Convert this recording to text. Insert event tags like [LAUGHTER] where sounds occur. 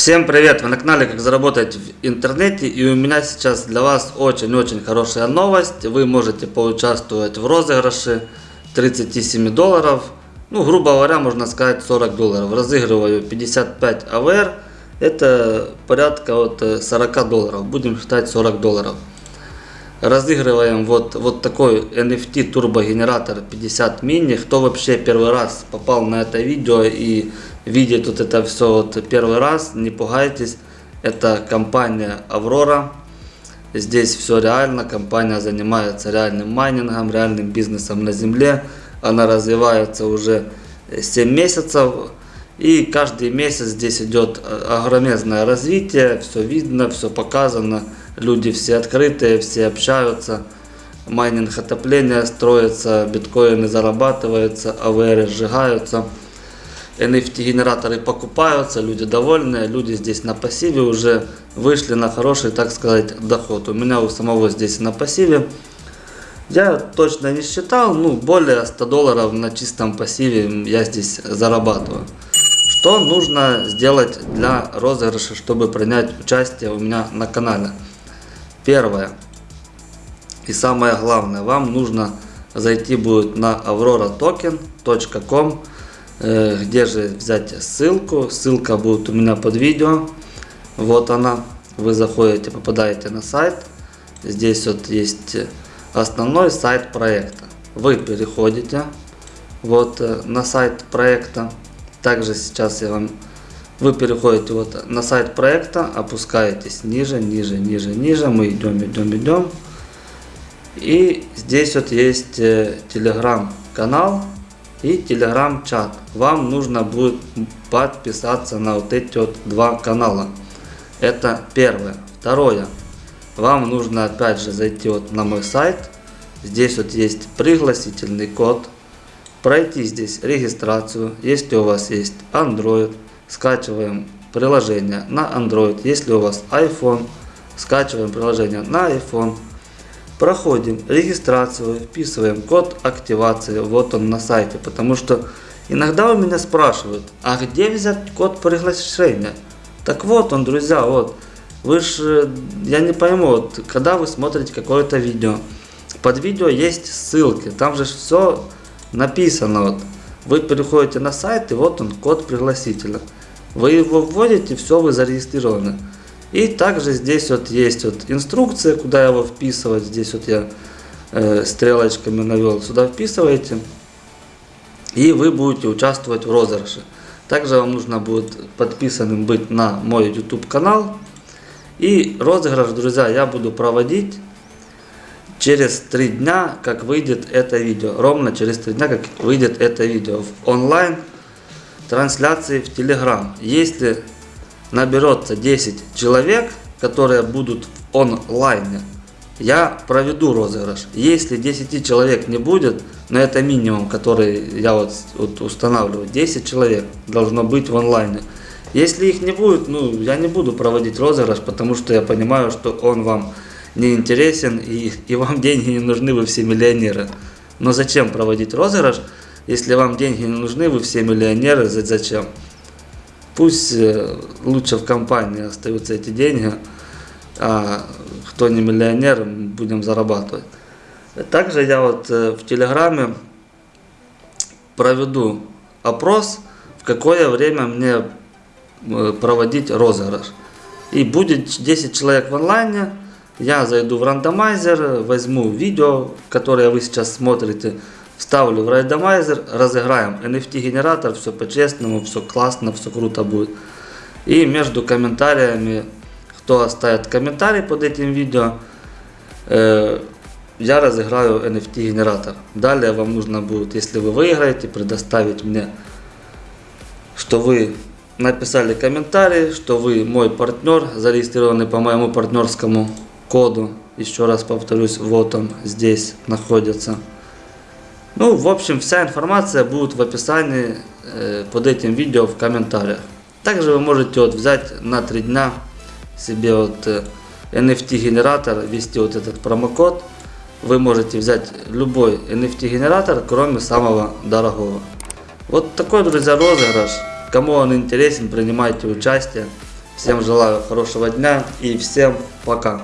Всем привет! Вы на канале Как заработать в интернете и у меня сейчас для вас очень-очень хорошая новость. Вы можете поучаствовать в розыгрыше 37 долларов. Ну, грубо говоря, можно сказать 40 долларов. Разыгрываю 55 АВР. Это порядка от 40 долларов. Будем считать 40 долларов. Разыгрываем вот, вот такой NFT турбогенератор 50 мини. Кто вообще первый раз попал на это видео и видит вот это все вот первый раз, не пугайтесь. Это компания Аврора. Здесь все реально. Компания занимается реальным майнингом, реальным бизнесом на земле. Она развивается уже 7 месяцев. И каждый месяц здесь идет огромное развитие. Все видно, все показано. Люди все открытые, все общаются. Майнинг отопления строится, биткоины зарабатываются, АВР сжигаются. NFT-генераторы покупаются, люди довольны, люди здесь на пассиве уже вышли на хороший, так сказать, доход. У меня у самого здесь на пассиве. Я точно не считал, ну, более 100 долларов на чистом пассиве я здесь зарабатываю. Что нужно сделать для розыгрыша, чтобы принять участие у меня на канале? Первое и самое главное, вам нужно зайти будет на auroratoken.com Э, где же взять ссылку? Ссылка будет у меня под видео. Вот она. Вы заходите, попадаете на сайт. Здесь вот есть основной сайт проекта. Вы переходите вот э, на сайт проекта. Также сейчас я вам... Вы переходите вот на сайт проекта, опускаетесь ниже, ниже, ниже, ниже. Мы идем, идем, идем. И здесь вот есть телеграм-канал и телеграм-чат. Вам нужно будет подписаться на вот эти вот два канала. Это первое. Второе. Вам нужно опять же зайти вот на мой сайт. Здесь вот есть пригласительный код. Пройти здесь регистрацию. Если у вас есть Android, скачиваем приложение на Android. Если у вас iPhone, скачиваем приложение на iPhone. Проходим регистрацию, вписываем код активации, вот он на сайте, потому что иногда у меня спрашивают, а где взять код приглашения? Так вот он, друзья, вот, вы же, я не пойму, вот, когда вы смотрите какое-то видео, под видео есть ссылки, там же все написано, вот, вы переходите на сайт и вот он, код пригласителя. Вы его вводите, все, вы зарегистрированы. И также здесь вот есть вот инструкция, куда его вписывать. Здесь вот я э, стрелочками навел. Сюда вписываете. И вы будете участвовать в розыгрыше. Также вам нужно будет подписанным быть на мой YouTube канал. И розыгрыш, друзья, я буду проводить через три дня, как выйдет это видео. Ровно через три дня, как выйдет это видео в онлайн трансляции в Telegram. Если наберется 10 человек, которые будут в онлайне, я проведу розыгрыш. Если 10 человек не будет, но это минимум, который я вот, вот устанавливаю, 10 человек должно быть в онлайне. Если их не будет, ну, я не буду проводить розыгрыш, потому что я понимаю, что он вам не интересен и, и вам [LAUGHS] деньги не нужны, вы все миллионеры. Но зачем проводить розыгрыш, если вам деньги не нужны, вы все миллионеры, зачем? Пусть э, лучше в компании остаются эти деньги, а кто не миллионер, будем зарабатывать. Также я вот э, в Телеграме проведу опрос, в какое время мне э, проводить розыгрыш. И будет 10 человек в онлайне, я зайду в рандомайзер, возьму видео, которое вы сейчас смотрите, Ставлю в рандомайзер, разыграем NFT генератор, все по-честному, все классно, все круто будет. И между комментариями, кто оставит комментарий под этим видео, э, я разыграю NFT генератор. Далее вам нужно будет, если вы выиграете, предоставить мне, что вы написали комментарий, что вы мой партнер, зарегистрированный по моему партнерскому коду. Еще раз повторюсь, вот он здесь находится. Ну, в общем, вся информация будет в описании э, под этим видео в комментариях. Также вы можете вот взять на 3 дня себе вот э, NFT генератор, ввести вот этот промокод. Вы можете взять любой NFT генератор, кроме самого дорогого. Вот такой, друзья, розыгрыш. Кому он интересен, принимайте участие. Всем желаю хорошего дня и всем пока.